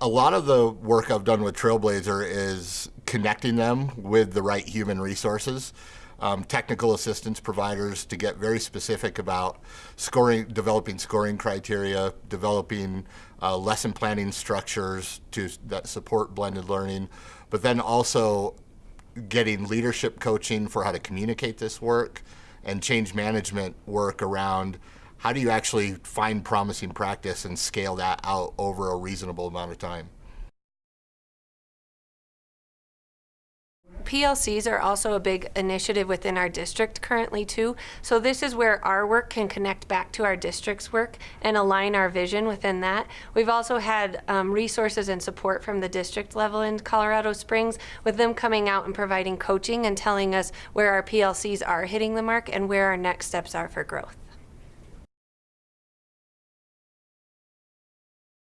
a lot of the work I've done with Trailblazer is connecting them with the right human resources, um, technical assistance providers to get very specific about scoring, developing scoring criteria, developing uh, lesson planning structures to that support blended learning, but then also getting leadership coaching for how to communicate this work and change management work around how do you actually find promising practice and scale that out over a reasonable amount of time. PLCs are also a big initiative within our district currently too. So this is where our work can connect back to our district's work and align our vision within that. We've also had um, resources and support from the district level in Colorado Springs with them coming out and providing coaching and telling us where our PLCs are hitting the mark and where our next steps are for growth.